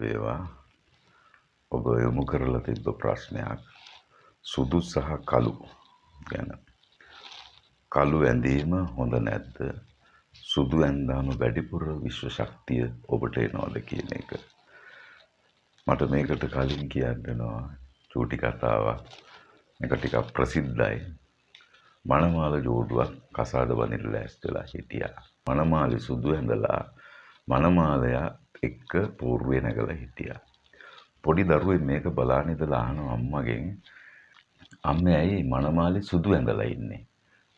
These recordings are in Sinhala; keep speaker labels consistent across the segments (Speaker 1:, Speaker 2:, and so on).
Speaker 1: වේවා. ඔබ යොමු කරලා තිබ්බ ප්‍රශ්නයක්. සුදු සහ කළු ගැන. කළු ඇඳීම හොඳ නැද්ද? සුදු ඇන්දාම වැඩිපුර විශ්ව ශක්තිය ඔබට එනවද කියන එක. මට මේකට කලින් කියන්නවා චූටි කතාවක්. එක ටිකක් ප්‍රසිද්ධයි. මනමාල ජෝඩුවක් කසාද බඳින්න ලෑස්තිලා හිටියා. මනමාලි සුදු ඇඳලා මනමාලයා එක්ක පූර්වේ නැගලා හිටියා. පොඩි දරුවෙක් මේක බලාගෙන ඉඳලා අහනවා අම්මගෙන් අම්මේ ඇයි මනමාලි සුදු ඇඳලා ඉන්නේ?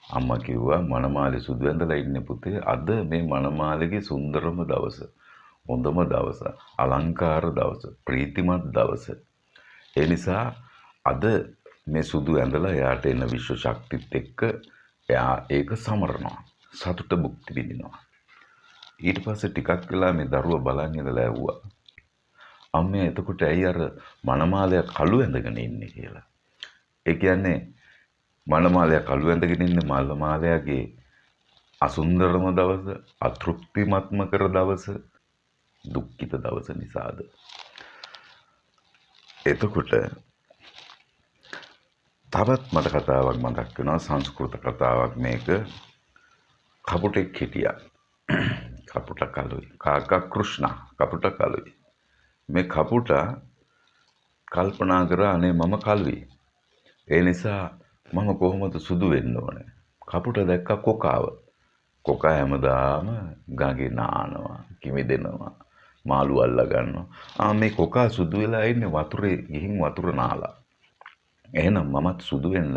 Speaker 1: අම්මා කිව්වා මනමාලි සුදු ඇඳලා ඉන්නේ පුතේ අද මේ මනමාලිගේ සුන්දරම දවස හොඳම දවස අලංකාර දවස ප්‍රීතිමත් දවස. ඒ නිසා අද මේ සුදු ඇඳලා එයාට එන විශ්ව ශක්තිත් එක්ක එයා ඒක සමරනවා සතුට භුක්ති විඳිනවා. ඊට පස්සේ ටිකක් වෙලා මේ දරුවා බලන් ඉඳලා ඇහුවා අම්මේ එතකොට ඇයි අර මනමාලය කළු ඇඳගෙන ඉන්නේ කියලා. ඒ කියන්නේ මනමාලය කළු ඇඳගෙන ඉන්නේ මල්මාලයාගේ අසුන්දරම දවස, අතෘප්තිමත්ම කර දවස, දුක්ඛිත දවස නිසාද. එතකොට තවත් මට කතාවක් මතක් වෙනවා සංස්කෘත කතාවක් මේක කපුටෙක් හිටියා. කපුට කලුයි. කාකා කෘෂ්ණා කපුට කලුයි. මේ කපුටා කල්පනා කරා අනේ මම කළුයි. ඒ නිසා මම කොහොමද සුදු වෙන්න ඕනේ. කපුට දැක්ක කොකාව. කොකා හැමදාම ගඟේ නානවා, කිමිදෙනවා, මාළු අල්ලා ගන්නවා. ආ මේ කොකා සුදු වෙලා ඉන්නේ වතුරේ ගිහින් වතුර නාලා. එහෙනම් මමත් සුදු වෙන්න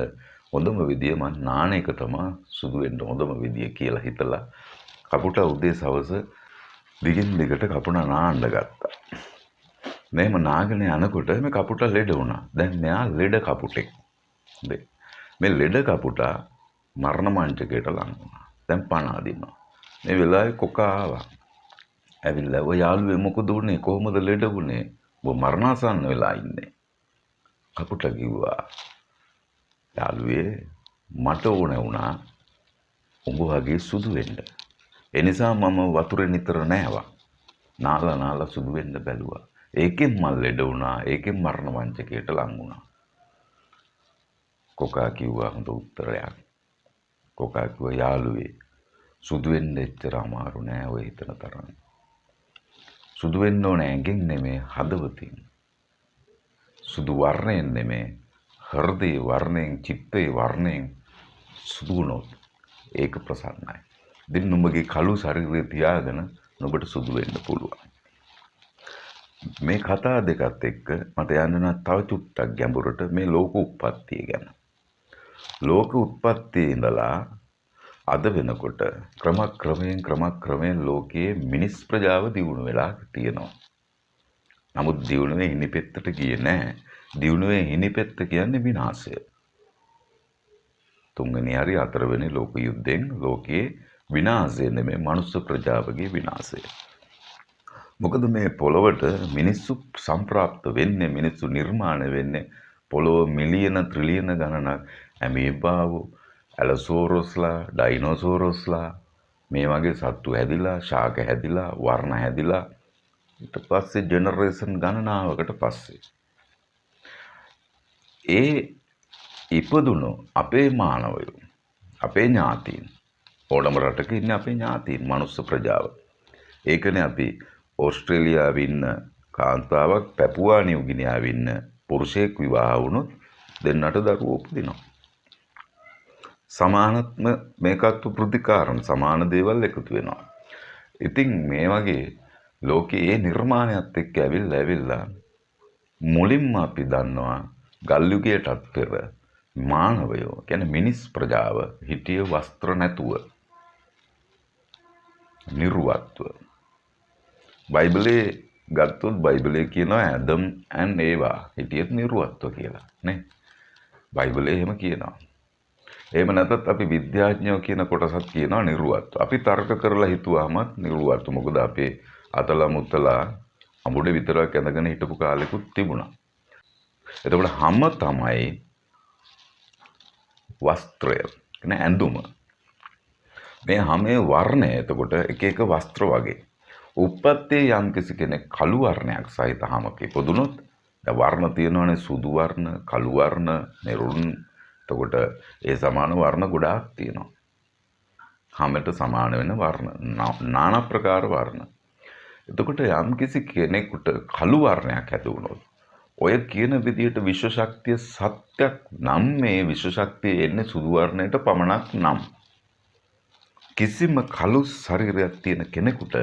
Speaker 1: හොඳම විදිය මං නාන එක තමයි සුදු වෙන්න හොඳම විදිය කියලා හිතලා කපුට උදේ සවස දිගින් දිගට කපුණ නාන්න ගත්තා. මෙහෙම නාගෙන යනකොට මේ කපුට ලෙඩ වුණා. දැන් මෙයා ලෙඩ කපුටෙක්. මේ ලෙඩ කපුටා මරණ මංචකයට ලං වුණා. දැන් පණ අදිනවා. මේ වෙලාවේ කොකා ආවා. ඇවිල්ලා ඔය යාළුවේ මොකද උනේ? කොහොමද ලෙඩ වුනේ? ඔබ මරණාසන්න වෙලා ඉන්නේ. කපුට කිව්වා. යාළුවේ මට ඕන වුණා උඹ වගේ සුදු වෙන්න. ඒ නිසා මම වතුරේ නිතර නෑවා. නාලා නාලා සුදු වෙන්න බැලුවා. ඒකෙන් මල් ලෙඩ වුණා ඒකෙන් මරණ වංචකයට ලං වුණා කොකා කිව්වා හොඳ උත්තරයක් කොකා කිව්වා යාළුවේ සුදු වෙන්න එච්චර අමාරු නෑ ඔය හිතන තරම් සුදු වෙන්න ඕන ඇඟෙන් නෙමේ හදවතින් සුදු වර්ණයෙන් නෙමේ හෘදේ වර්ණයෙන් චිත්තේ වර්ණයෙන් සුදු වුණොත් ඒක ප්‍රසන්නයි. ඉතින් නුඹගේ කළු ශරීරය තියාගෙන නුඹට සුදු වෙන්න පුළුවන්. මේ කතා දෙකත් එක්ක මට යන්න තව චුට්ටක් ගැඹුරට මේ ලෝක උප්පත්තිය ගැන. ලෝක උත්පත්තියේ ඉඳලා අද වෙනකොට ක්‍රමක්‍රමයෙන් ක්‍රමක්‍රමයෙන් ලෝකයේ මිනිස් ප්‍රජාව දියුණු වෙලා තියෙනවා. නමුත් දියුණුවේ හිණිපෙත්තට ගියේ නැහැ. දියුණුවේ හිණිපෙත්ත කියන්නේ විනාශය. තුන්වෙනි හරි හතරවෙනි ලෝක යුද්ධෙන් ලෝකයේ විනාශය නෙමෙයි මනුස්ස ප්‍රජාවගේ විනාශය. මොකද මේ පොළොවට මිනිස්සු සම්ප්‍රාප්ත වෙන්නේ මිනිස්සු නිර්මාණය වෙන්නේ පොළොව මිලියන ත්‍රිලියන ගණනක් ඇමීබාවු ඇලසෝරොස්ලා ඩයිනෝසෝරොස්ලා මේ වගේ සත්තු හැදිලා ශාක හැදිලා වර්ණ හැදිලා ඊට පස්සේ ජෙනරේෂන් ගණනාවකට පස්සේ ඒ ඉපදුණු අපේ මානවයෝ අපේ ඥාතීන් ඕනම රටක ඉන්නේ අපේ ඥාතීන් මනුස්ස ප්‍රජාව ඒකනේ අපි ඕස්ට්‍රේලියාව ඉන්න කාන්තාවක් පැපුවා නිව්ගිනියාව ඉන්න පුරුෂයෙක් විවාහ වුණොත් දෙන්නට දරුවෝ උපදිනවා. සමානත්ම මේකත් ප්‍රතිකාරණ සමාන දේවල් එකතු වෙනවා. ඉතින් මේ වගේ ලෝකයේ ඒ නිර්මාණයත් එක්ක ඇවිල්ලා ඇවිල්ලා මුලින්ම අපි දන්නවා ගල්යුගයටත් පෙර මානවයෝ කියන්නේ මිනිස් ප්‍රජාව හිටිය වස්ත්‍ර නැතුව නිර්වත්ව. බයිබලේ ගත්තොත් බයිබලේ කියනවා ඇදම් ඇන් ඒවා හිටියත් නිරුවත්ව කියලා නේ? බයිබලේ එහෙම කියනවා. එහෙම නැතත් අපි විද්‍යාඥයෝ කියන කොටසත් කියනවා නිරුවත්ව. අපි තර්ක කරලා හිතුවාමත් නිරුවත්ව. මොකද අපේ අතලා මුත්තලා අමුඩ විතරක් ඇඳගෙන හිටපු කාලෙකුත් තිබුණා. එතකොට හැම තමයි වස්ත්‍රය කියන්නේ ඇඳුම. මේ හැමේ වර්ණය එතකොට එක එක වස්ත්‍ර වගේ උප්පත්තේ යම්කිසි කෙනෙක් කළු වර්ණයක් සහිත හමක ඉපදුනොත් දැන් වර්ණ තියෙනවනේ සුදු වර්ණ, කළු වර්ණ, මෙරුන්. එතකොට ඒ සමාන වර්ණ ගොඩාක් තියෙනවා. හැමට සමාන වෙන වර්ණ নানা ප්‍රකාර වර්ණ. එතකොට යම්කිසි කෙනෙකුට කළු වර්ණයක් ඇති වුණොත් ඔය කියන විදිහට විශ්ව ශක්තිය සත්‍යක් නම් මේ විශ්ව ශක්තිය එන්නේ සුදු වර්ණයට පමණක් නම් කිසිම කළු ශරීරයක් තියෙන කෙනෙකුට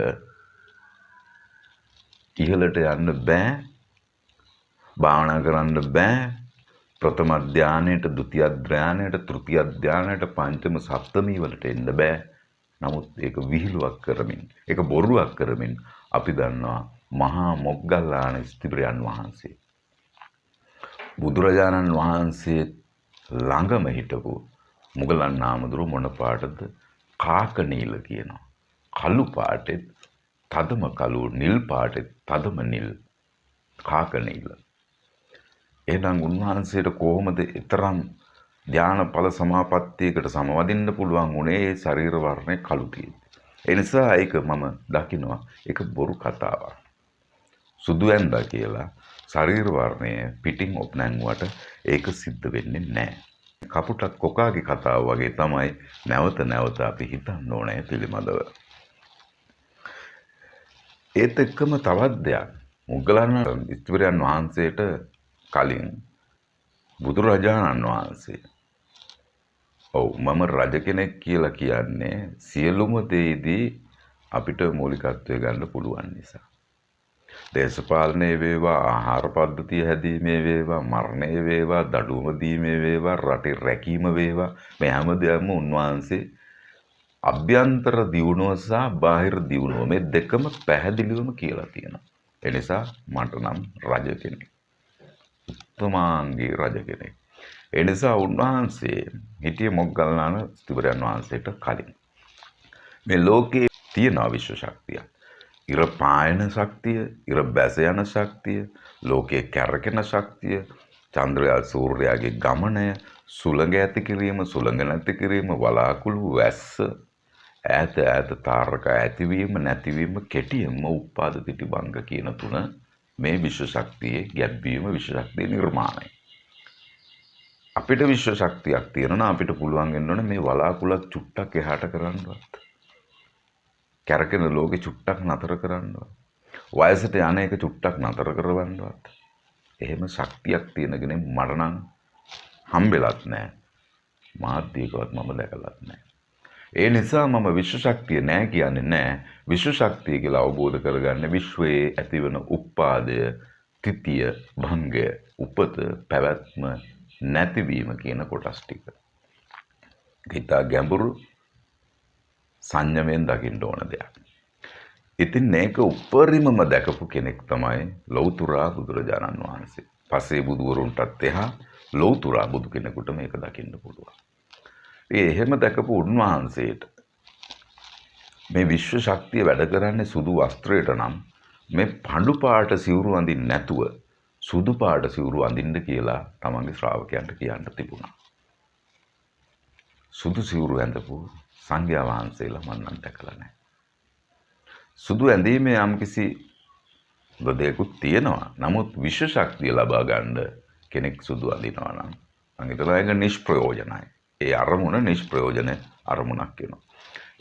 Speaker 1: ඉහළට යන්න බෑ භාවනා කරන්න බෑ ප්‍රථම ධානයට, ဒုတိ ය ධානයට, තෘතිය ධානයට, පංචම සප්තමී වලට එන්න බෑ. නමුත් ඒක විහිළුවක් කරමින්, ඒක බොරුවක් කරමින් අපි දන්නවා මහා මොග්ගල්ලාන ස්තිබ්‍රයන් වහන්සේ. බුදුරජාණන් වහන්සේ ළඟම හිටපු මුගලන් නාමදුරු මොන පාටද? කාක නීල කියනවා. කළු පාටෙත් තදම කළු නිල් පාටෙත් තදම නිල් කාක නීල. එහෙනම් උන්වහන්සේට කොහොමද ඊතරම් ධානාඵල සමාපත්තියකට සමවදින්න පුළුවන් උනේ ඒ ශරීර වර්ණය කළු ඒ නිසා ඒක මම දකිනවා ඒක බොරු කතාවක්. සුදු ඇඳා කියලා ශරීර වර්ණය පිටින් ඔප් නැංගුවට ඒක සිද්ධ වෙන්නේ නැහැ. කපුටක් කොකාගේ කතාව වගේ තමයි නැවත නැවත අපි හිතන්න ඕනේ පිළිබඳව. ඒත් එක්කම තවත් දෙයක් මුගලන් ඉස්තිවරයන් වහන්සේට කලින් බුදුරජාණන් වහන්සේ ඔව් මම රජ කෙනෙක් කියලා කියන්නේ සියලුම දේදී අපිට මූලිකත්වය ගන්න පුළුවන් නිසා. දේශපාලනය වේවා ආහාර පද්ධතිය හැදීමේ වේවා මරණය වේවා දඩුවම දීමේ වේවා රටේ රැකීම වේවා මේ හැම දෙයක්ම උන්වහන්සේ අභ්‍යන්තර දියුණුව සහ බාහිර දියුණුව මේ දෙකම පැහැදිලිවම කියලා තියෙනවා. ඒ නිසා මට නම් රජ කෙනෙක්. උත්තමාංගී රජ කෙනෙක්. ඒ නිසා උන්වහන්සේ හිටිය මොග්ගල්ලාන ස්තිවරයන් වහන්සේට කලින්. මේ ලෝකයේ තියෙන විශ්ව ශක්තිය. ඉර පායන ශක්තිය, ඉර බැස යන ශක්තිය, ලෝකයේ කැරකෙන ශක්තිය, චන්ද්‍රයා සූර්යයාගේ ගමනය, සුළඟ ඇති කිරීම, සුළඟ නැති කිරීම, වලාකුළු වැස්ස, ඈත ඈත තාරක ඇතිවීම නැතිවීම කෙටියෙන්ම උපාද තිටි භංග කියන තුන මේ විශ්ව ශක්තියේ ගැබ්වීම විශ්ව ශක්තිය නිර්මාණය. අපිට විශ්ව ශක්තියක් තියෙනවා අපිට පුළුවන් වෙන්න ඕනේ මේ වලාකුළක් චුට්ටක් එහාට කරන්නවත්. කැරකෙන ලෝකෙ චුට්ටක් නතර කරන්නවත්. වයසට යන එක චුට්ටක් නතර කරවන්නවත්. එහෙම ශක්තියක් තියෙන කෙනෙක් මට නම් හම්බෙලත් නැහැ. මාධ්‍යකවත් මම දැකලත් නැහැ. ඒ නිසා මම විශ්ව ශක්තිය නෑ කියන්නේ නෑ විශ්ව ශක්තිය කියලා අවබෝධ කරගන්න විශ්වයේ ඇතිවන උප්පාදය තිතිය භංගය උපත පැවැත්ම නැතිවීම කියන කොටස් ටික. හිතා ගැඹුරු සංයමයෙන් දකින්න ඕන දෙයක්. ඉතින් මේක උපරිමම දැකපු කෙනෙක් තමයි ලෞතුරා බුදුරජාණන් වහන්සේ. පසේ බුදුවරුන්ටත් එහා ලෞතුරා බුදු කෙනෙකුට මේක දකින්න පුළුවන්. ඒ එහෙම දැකපු උන්වහන්සේට මේ විශ්ව ශක්තිය වැඩ කරන්නේ සුදු වස්ත්‍රයට නම් මේ පඳු පාට සිවුරු අඳින්න නැතුව සුදු පාට සිවුරු අඳින්න කියලා තමන්ගේ ශ්‍රාවකයන්ට කියන්න තිබුණා. සුදු සිවුරු ඇඳපු සංඝයා වහන්සේලා මම නම් දැකලා නැහැ. සුදු ඇඳීමේ යම්කිසි දෙයක්ත් තියෙනවා. නමුත් විශ්ව ශක්තිය ලබා ගන්න කෙනෙක් සුදු අඳිනවා නම් මම හිතනවා ඒක නිෂ්ප්‍රයෝජනයි. ඒ අරමුණ නිෂ්ප්‍රයෝජන අරමුණක් වෙනවා.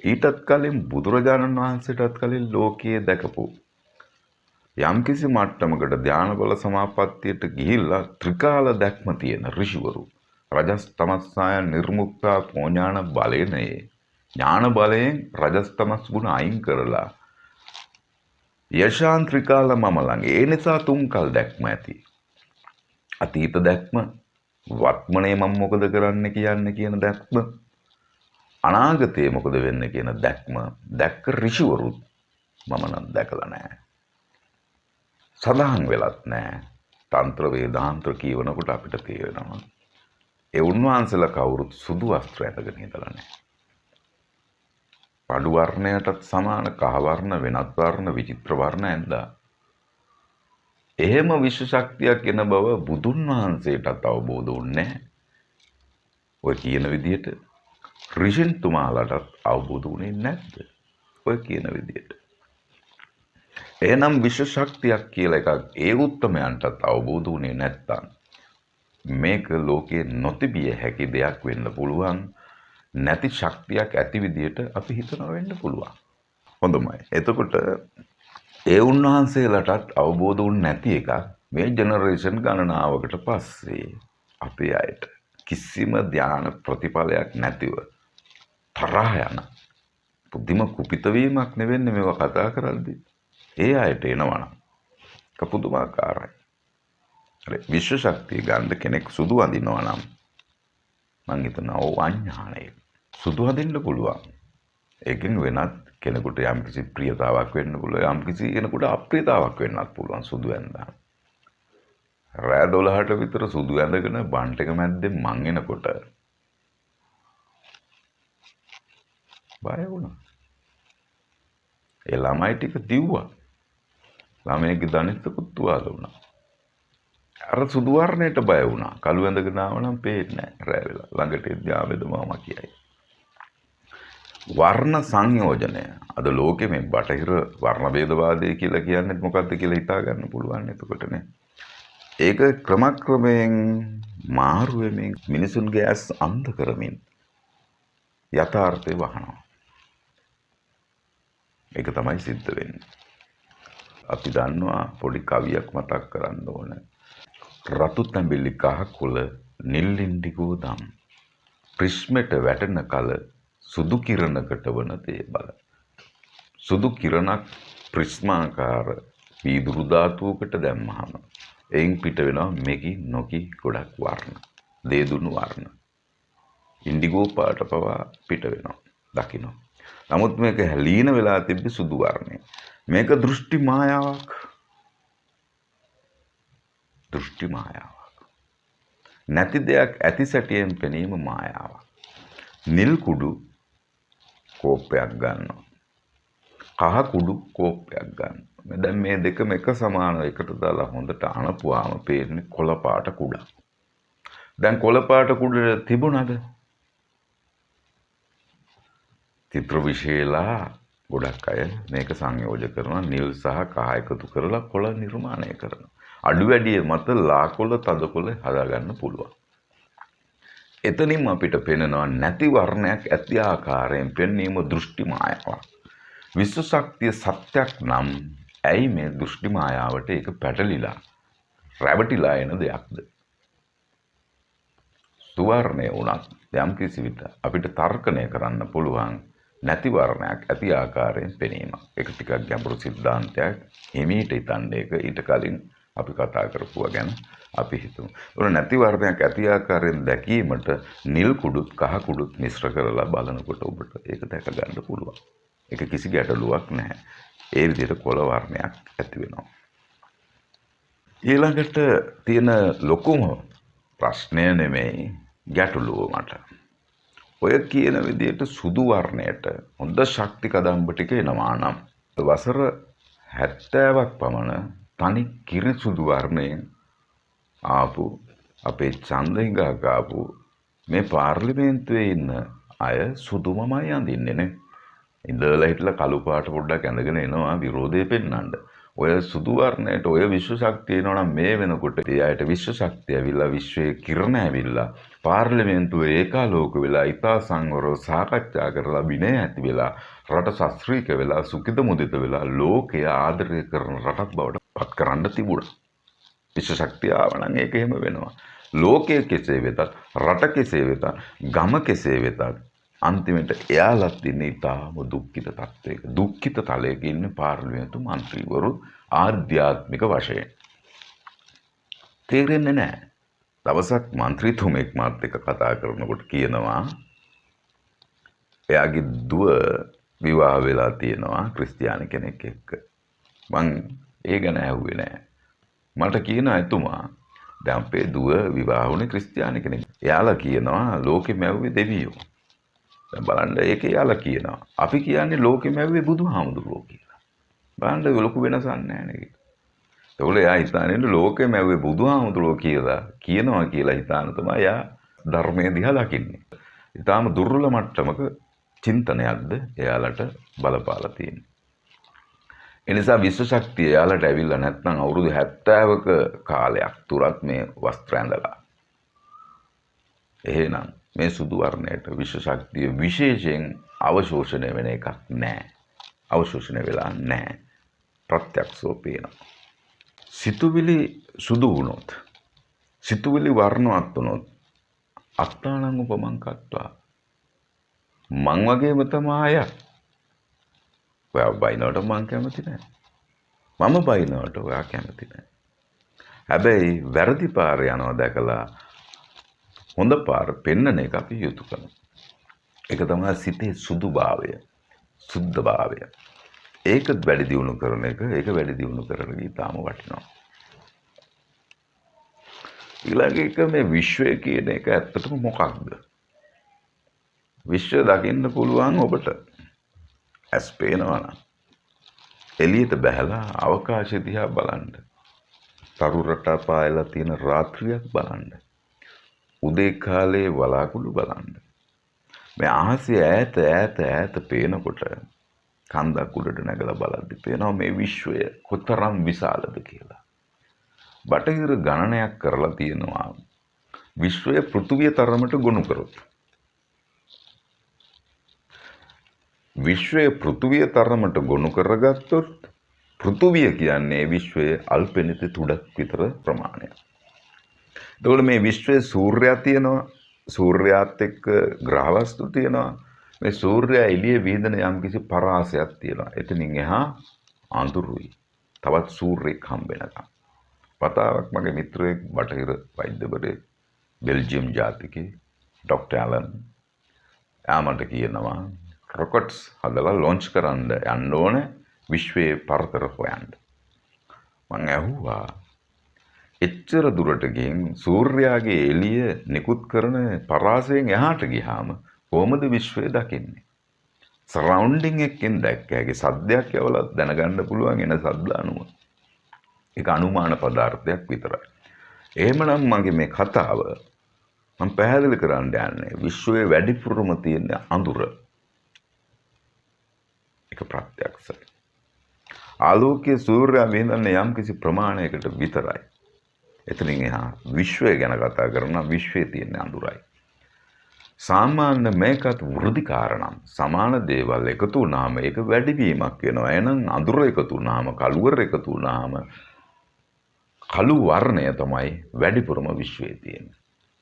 Speaker 1: ඊටත් කලින් බුදුරජාණන් වහන්සේටත් කලින් ලෝකයේ දැකපු යම්කිසි මට්ටමකට ධානබල සමාපත්තියට ගිහිල්ලා ත්‍රිකාල දැක්ම තියෙන ඍෂිවරු රජස් තමස්සාය නිර්මුක්තා පෝඥාන බලයනේ ඥාන බලයෙන් රජස් තමස් ගුණ අයින් කරලා යශාන් ත්‍රිකාල මම ළඟ ඒ නිසා තුන්කල් දැක්ම ඇති අතීත දැක්ම වත්මනේ මම මොකද කරන්න කියන්න කියන දැක්ම අනාගතයේ මොකද වෙන්න කියන දැක්ම දැක්ක ඍෂිවරුත් මම නම් දැකලා නැහැ. සඳහන් වෙලත් නැහැ. තන්ත්‍ර වේදාන්ත්‍ර කියවනකොට අපිට තේරෙනවා. ඒ උන්වහන්සේලා කවුරුත් සුදු වස්ත්‍ර ඇඳගෙන ඉඳලා නැහැ. පඩු වර්ණයටත් සමාන කහ වර්ණ වෙනත් වර්ණ විචිත්‍ර වර්ණ ඇඳලා එහෙම විශ්ව ශක්තියක් එන බව බුදුන් වහන්සේටත් අවබෝධ වුණේ ඔය කියන විදිහට ඍෂින්තුමාලටත් අවබෝධ වුණේ නැද්ද? ඔය කියන විදිහට. එනම් විශ්ව ශක්තියක් කියලා එකක් ඒ උත්තමයන්ටත් අවබෝධ වුණේ නැත්තම් මේක ලෝකයේ නොතිබිය හැකි දෙයක් වෙන්න පුළුවන් නැති ශක්තියක් ඇති විදියට අපි හිතනවා වෙන්න පුළුවන්. හොඳමයි. එතකොට ඒ උන්වහන්සේලටත් අවබෝධ වුණ නැති එකක් මේ ජෙනරේෂන් ගණනාවකට පස්සේ අපේ අයට කිසිම ධ්‍යාන ප්‍රතිඵලයක් නැතිව තරහ යන පුදුම කුපිතවීමක් නෙවෙන්නේ මේවා කතා කරද්දී ඒ අයට එනවනම් කපුදුමාකාරයි අර විශ්ව ශක්තිය ගන්න කෙනෙක් සුදු අඳිනවා නම් මං හිතනවා ඕ අඥානය සුදු අඳින්න පුළුවන් ඒකෙන් වෙනත් කෙනෙකුට යම්කිසි ප්‍රියතාවක් වෙන්න පුළුවන් යම්කිසි කෙනෙකුට අප්‍රියතාවක් වෙන්නත් පුළුවන් සුදු ඇඳලා රෑ 12ට විතර සුදු ඇඳගෙන බන්ට් එක මැද්දේ මං එනකොට බය වුණා. ඒ ළමයි ටික දිව්වා. ළමයිගේ දනිස්සකුත් තුවාල වුණා. අර සුදු වර්ණයට බය වුණා. කළු ඇඳගෙන ආව නම් පේන්නේ නැහැ රෑ වෙලා. ළඟට එද්දී ආවේද මාමා කියයි. වර්ණ සංයෝජනය අද ලෝකෙ මේ බටහිර වර්ණ ભેදවාදය කියලා කියන්නේ මොකක්ද කියලා හිතා ගන්න පුළුවන් එතකොටනේ. ඒක ක්‍රමක්‍රමයෙන් මාරු වෙමින් මිනිසුන්ගේ ඇස් අන්ධ කරමින් යථාර්ථය වහනවා. ඒක තමයි සිද්ධ වෙන්නේ. අපි දන්නවා පොඩි කවියක් මතක් කරන්න ඕන. රතු තැඹිලි කහ කුල නිල්ලින්ඩිගෝ දම්. ප්‍රිස්මෙට වැටෙන කල සුදු කිරණකට වන දේ බල. සුදු කිරණක් ප්‍රිස්මාකාර වීදුරු ධාතුවකට දැම්මහම එයින් පිට වෙනවා මෙකි නොකි ගොඩක් වර්ණ. දේදුණු වර්ණ. ඉන්ඩිගෝ පාට පවා පිට වෙනවා. දකිනවා. නමුත් මේක ලීන වෙලා තිබ්බ සුදු වර්ණය. මේක දෘෂ්ටි මායාවක්. දෘෂ්ටි මායාවක්. නැති දෙයක් ඇති සැටියෙන් පෙනීම මායාවක්. නිල් කුඩු කෝප්පයක් ගන්නවා. කහ කුඩු කෝප්පයක් ගන්න. දැන් මේ දෙකම එක සමානව එකට දාලා හොඳට අනපුවාම පේන්නේ කොළ පාට කුඩක්. දැන් කොළ පාට කුඩ තිබුණාද? චිත්‍ර විශේෂලා ගොඩක් අය මේක සංයෝජ කරනවා නිල් සහ කහ එකතු කරලා කොළ නිර්මාණය කරනවා. අඩු වැඩිය මත ලාකොළ තදකොළ හදාගන්න පුළුවන්. එතනින් අපිට පෙනෙනවා නැති වර්ණයක් ඇති ආකාරයෙන් පෙන්වීම දෘෂ්ටි මායාවක්. විශ්ව ශක්තිය සත්‍යක් නම් ඇයි මේ දෘෂ්ටි මායාවට ඒක පැටලිලා රැවටිලා එන දෙයක්ද? සුවර්ණය වුණත් යම් කිසි විට අපිට තර්කණය කරන්න පුළුවන් නැති වර්ණයක් ඇති ආකාරයෙන් පෙනීම. ඒක ටිකක් ගැඹුරු සිද්ධාන්තයක්. හිමීට හිතන්න ඒක ඊට කලින් අපි කතා කරපුවා ගැන අපි හිතමු. උන නැති වර්ණයක් ඇති ආකාරයෙන් දැකීමට නිල් කුඩුත් කහ කුඩුත් මිශ්‍ර කරලා බලනකොට ඔබට ඒක දැක ගන්න පුළුවන්. ඒක කිසි ගැටලුවක් නැහැ. ඒ විදිහට කොළ වර්ණයක් ඇති වෙනවා. ඊළඟට තියෙන ලොකුම ප්‍රශ්නය නෙමෙයි ගැටලුව මට. ඔය කියන විදිහට සුදු වර්ණයට හොඳ ශක්ති කදම්බ ටික එනවා නම් වසර 70ක් පමණ තනි කිරි සුදු වර්ණයෙන් ආපු අපේ ඡන්දිංගා ගාපු මේ පාර්ලිමේන්තුවේ ඉන්න අය සුදුමමයි අඳින්නේ නේ. ඉඳලා හිටලා කළු පාට පොඩ්ඩක් ඇඳගෙන එනවා විරෝධය පෙන්වන්න. ඔය සුදු වර්ණයට ඔය විශ්ව ශක්තිය එනවනම් මේ වෙනකොට ඒ අයට විශ්ව ශක්තිය ඇවිල්ලා විශ්වයේ කිරණ ඇවිල්ලා පාර්ලිමේන්තුවේ ඒකාලෝක වෙලා ඉතා සංවරව සාකච්ඡා කරලා විනය ඇති වෙලා රට ශාස්ත්‍රීක වෙලා සුඛිත මුදිත වෙලා ලෝකය ආදරය කරන රටක් බවට පත් කරන්න තිබුණා. පිස්ස ශක්තිය ආවනම් ඒක එහෙම වෙනවා. ලෝකයේ කෙසේ වෙතත් රට කෙසේ වෙතත් ගම කෙසේ වෙතත් අන්තිමට එයාලත් ඉන්නේ ඉතාම දුක්ඛිත තත්වයක. දුක්ඛිත තලයක ඉන්න පාර්ලිමේන්තු മന്ത്രിවරු ආධ්‍යාත්මික වශයෙන්. තේරෙන්නේ නැහැ. දවසක් മന്ത്രിතුමෙක් මාත් එක්ක කතා කරනකොට කියනවා එයාගේ දුව විවාහ වෙලා තියෙනවා ක්‍රිස්තියානි කෙනෙක් එක්ක. මං ඒ ගැන ඇහුවේ නෑ. මට කියන එතුමා දැන් අපේ දුව විවාහ වුණේ ක්‍රිස්තියානි කෙනෙක්. එයාලා කියනවා ලෝකෙ මැව්වේ දෙවියෝ. බලන්න ඒක යාලා කියනවා. අපි කියන්නේ ලෝකෙම ඇව්වේ බුදුහාමුදුරුවෝ කියලා. බලන්න ලොකු වෙනසක් නැහැ නේද? ඒගොල්ලෝ එයා හිතන්නේ ලෝකෙම ඇව්වේ බුදුහාමුදුරුවෝ කියලා කියනවා කියලා හිතාන තමයි එයා ධර්මයේ දිහා දකින්නේ. ඊටාම දුර්වල මට්ටමක චින්තනයක්ද එයාලට බලපාලා තියෙන්නේ. එනිසා විශ්ව ශක්තිය එයාලට ඇවිල්ලා නැත්නම් අවුරුදු 70ක කාලයක් තුරත් මේ වස්ත්‍ර ඇඳලා. එහෙනම් මේ සුදු වර්ණයට විශ්ව ශක්තිය විශේෂයෙන් අවශෝෂණය වෙන එකක් නැහැ. අවශෝෂණය වෙලා නැහැ. ප්‍රත්‍යක්ෂව පේනවා. සිතුවිලි සුදු වුණොත් සිතුවිලි වර්ණවත් වුණොත් අත්තානං උපමං කත්වා මං වගේම තමයි අය. ඔයා බයිනවට මං කැමති නැහැ. මම බයිනවට ඔයා කැමති නැහැ. හැබැයි වැරදි පාර යනවා දැකලා හොඳ පාර පෙන්වන එක අපි යුතුයකම. ඒක තමයි සිතේ සුදුභාවය, සුද්ධභාවය. ඒක වැඩි දියුණු කරන එක, ඒක වැඩි දියුණු කරගෙන ඊටාම වටිනවා. ඊළඟ එක මේ විශ්වය කියන එක ඇත්තටම මොකක්ද? විශ්වය දකින්න පුළුවන් ඔබට ඇස් පේනවා නම් එළියට බහැලා අවකාශය දිහා බලන්න. තරු රටා පායලා තියෙන රාත්‍රියක් බලන්න. උදේ කාලේ වලාකුළු බලන්න. මේ අහසේ ඈත ඈත ඈත පේනකොට කන්දක් උඩට නැගලා බලද්දි පේනවා මේ විශ්වය කොතරම් විශාලද කියලා. බටහිර ගණනයක් කරලා තියෙනවා විශ්වය පෘථුවිය තරමට ගොනු කරොත්. විශ්වය පෘථුවිය තරමට ගොනු කරගත්තොත් පෘථුවිය කියන්නේ විශ්වයේ අල්පෙනිත තුඩක් විතර ප්‍රමාණයක්. එතකොට මේ විශ්වයේ සූර්යයා තියෙනවා සූර්යාත් එක්ක ග්‍රහවස්තු තියෙනවා මේ සූර්යයා එළිය විහිදෙන යම්කිසි පරාසයක් තියෙනවා. එතනින් එහා අඳුරුයි. තවත් සූර්යෙක් හම්බ වෙනකම්. වතාවක් මගේ මිත්‍රයෙක් බටහිර වෛද්‍යවරයෙක් බෙල්ජියම් ජාතිකේ ඩොක්ටර් ඇලන් යාමට කියනවා රොකට්ස් හදලා ලොන්ච් කරන්න යන්න ඕන විශ්වයේ පරතර හොයන්න. මං ඇහුවා එච්චර දුරට ගිහින් සූර්යාගේ එළිය නිකුත් කරන පරාසයෙන් එහාට ගියාම කොහොමද විශ්වය දකින්නේ? සරවුන්ඩින් එකෙන් දැක්ක හැකි සද්දයක් යවලා දැනගන්න පුළුවන් එන සද්ද අනුව. ඒක අනුමාන පදාර්ථයක් විතරයි. එහෙමනම් මගේ මේ කතාව මම පැහැදිලි කරන්න යන්නේ විශ්වයේ වැඩිපුරම තියෙන අඳුර. ඒක ප්‍රත්‍යක්ෂයි. ආලෝකයේ සූර්යයා විඳන්නේ යම්කිසි ප්‍රමාණයකට විතරයි. එතනින් එහා විශ්වය ගැන කතා කරනවා විශ්වයේ තියෙන අඳුරයි. සාමාන්‍ය මේකත් වෘදි කාරණම් සමාන දේවල් එකතු වුණාම ඒක වැඩිවීමක් වෙනවා. එහෙනම් අඳුර එකතු වුණාම කළුවර එකතු වුණාම කළු වර්ණය තමයි වැඩිපුරම විශ්වයේ තියෙන්නේ.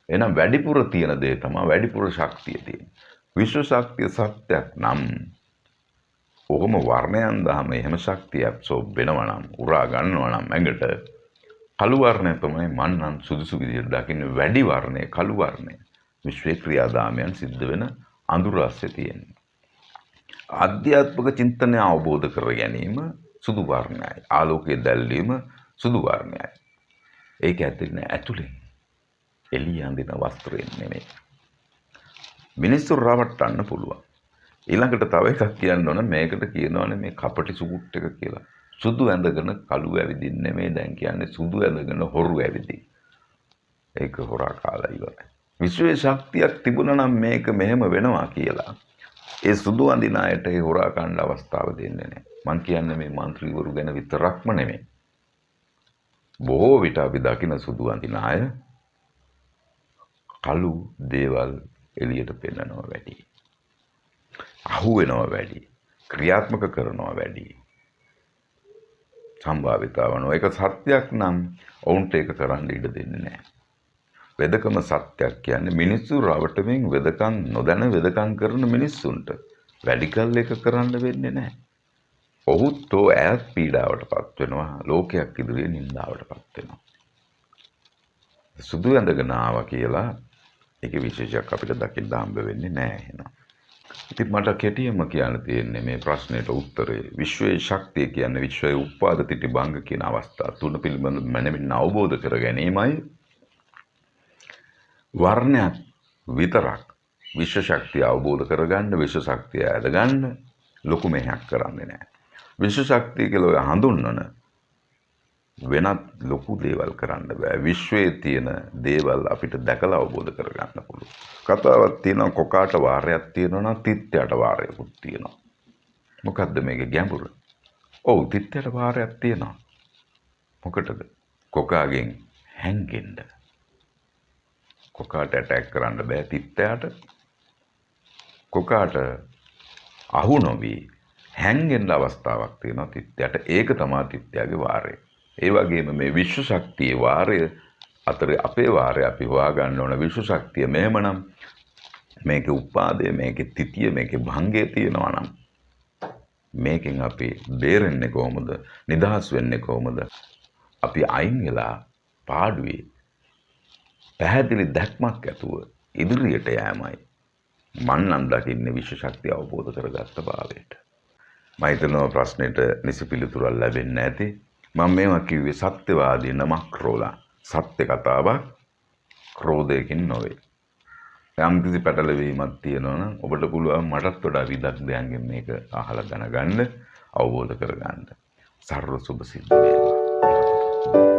Speaker 1: එහෙනම් වැඩිපුර තියෙන දේ තමයි වැඩිපුර ශක්තිය තියෙන්නේ. විශ්ව ශක්තිය සත්‍යයක් නම් ඔහොම වර්ණයන් දහම එහෙම ශක්තිය ඇබ්සෝබ් වෙනවා නම් උරා ගන්නවා නම් ඇඟට කළු වර්ණය තමයි මන් නම් සුදුසු විදිහට දකින්නේ වැඩි වර්ණය කළු වර්ණය. විශ්වයේ ක්‍රියාදාමයන් සිද්ධ වෙන අඳුර ASCII තියෙන්නේ. ආධ්‍යාත්මික චින්තනය අවබෝධ කර ගැනීම සුදු වර්ණයයි. ආලෝකයේ දැල්වීම සුදු වර්ණයයි. ඒක ඇතුලේ ඇතුලේ එළිය අඳින වස්ත්‍රයෙන් නෙමෙයි. මිනිස්සු රවට්ටන්න පුළුවන්. ඊළඟට තව එකක් කියන්න ඕන මේකට කියනවනේ මේ කපටි සුකුට් එක කියලා. සුදු ඇඳගෙන කළු ඇවිදින් නෙමෙයි දැන් කියන්නේ සුදු ඇඳගෙන හොරු ඇවිදින්. ඒක හොරා කාලා ඉවරයි. විශ්වයේ ශක්තියක් තිබුණා නම් මේක මෙහෙම වෙනවා කියලා. ඒ සුදු අඳින අයට ඒ හොරා කණ්ඩ අවස්ථාව දෙන්නේ නැහැ. මං කියන්නේ මේ മന്ത്രിවරු ගැන විතරක්ම නෙමෙයි. බොහෝ විට අපි දකින සුදු අඳින අය කළු දේවල් එළියට පෙන්නනවා වැටි. අහු වෙනවා වැඩි. ක්‍රියාත්මක කරනවා වැඩි. සම්භාවිතාවන ඒක සත්‍යයක් නම් ඔවුන්ට ඒක කරන්න ඉඩ දෙන්නේ නැහැ. වෙදකම සත්‍යයක් කියන්නේ මිනිස්සු රවටමින් වෙදකම් නොදැන වෙදකම් කරන මිනිස්සුන්ට වැඩි කල් එක කරන්න වෙන්නේ නැහැ. ඔහුත් ඕ ඈත් පීඩාවට පත් වෙනවා ලෝකයක් ඉදිරියේ නින්දාවට පත් වෙනවා. සුදු ඇඳගෙන ආවා කියලා ඒක විශේෂයක් අපිට දකින්න හම්බ වෙන්නේ නැහැ එහෙනම්. ඉතින් මට කෙටියෙන්ම කියන්න තියෙන්නේ මේ ප්‍රශ්නෙට උත්තරේ විශ්වයේ ශක්තිය කියන්නේ විශ්වයේ උත්පාද තිටි භංග කියන අවස්ථා තුන පිළිබඳ මනමින් අවබෝධ කර ගැනීමයි වර්ණයක් විතරක් විශ්ව ශක්තිය අවබෝධ කරගන්න විශ්ව ශක්තිය ඇදගන්න ලොකු මෙහෙයක් කරන්නේ නැහැ. විශ්ව ශක්තිය කියලා ඔය හඳුන්වන වෙනත් ලොකු දේවල් කරන්න බෑ. විශ්වයේ තියෙන දේවල් අපිට දැකලා අවබෝධ කරගන්න පුළුවන්. කතාවක් තියෙනවා කොකාට වාරයක් තියෙනවා නම් තිත්යට වාරයකුත් තියෙනවා. මොකද්ද මේකේ ගැඹුර? ඔව් තිත්තයට වාරයක් තියෙනවා. මොකටද? කොකාගෙන් හැංගෙන්න. කොකාට ඇටැක් කරන්න බෑ තිත්තයාට. කොකාට අහු නොවී හැංගෙන්න අවස්ථාවක් තියෙනවා තිත්තයට. ඒක තමයි තිත්තයාගේ වාරය. ඒ වගේම මේ විශ්ව ශක්තියේ වාරය අතර අපේ වාරය අපි හොයාගන්න ඕන විශ්ව ශක්තිය මෙහෙමනම් මේකේ උපාදය මේකේ තිතිය මේකේ භංගය තියෙනවා නම් මේකෙන් අපි බේරෙන්නේ කොහොමද? නිදහස් වෙන්නේ කොහොමද? අපි අයින් වෙලා පාඩුවේ පැහැදිලි දැක්මක් ඇතුව ඉදිරියට යෑමයි මන් නම් දකින්නේ විශ්ව ශක්තිය අවබෝධ කරගත්ත භාවයට මම හිතනවා ප්‍රශ්නෙට නිසි පිළිතුරක් ලැබෙන්නේ නැති මම මේවා කිව්වේ සත්‍යවාදී නමක් රෝලා. සත්‍ය කතාවක්. ක්‍රෝධයකින් නොවේ. යම්කිසි පැටලවීමක් තියෙනවනම් ඔබට පුළුවන් මටත් වඩා විදග්ධයන්ගෙන් මේක අහලා දැනගන්න අවබෝධ කරගන්න. සර්ව සුභ සිද්ධ වේවා.